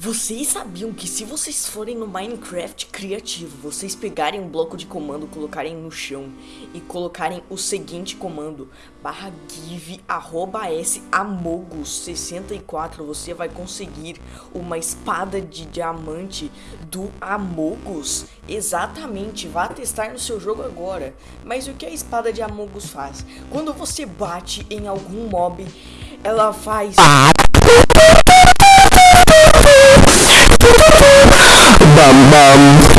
Vocês sabiam que se vocês forem no Minecraft criativo, vocês pegarem um bloco de comando, colocarem no chão e colocarem o seguinte comando, barra give arroba s amogus 64, você vai conseguir uma espada de diamante do Amogus. Exatamente, vá testar no seu jogo agora. Mas o que a espada de Amogus faz? Quando você bate em algum mob, ela faz bum bum.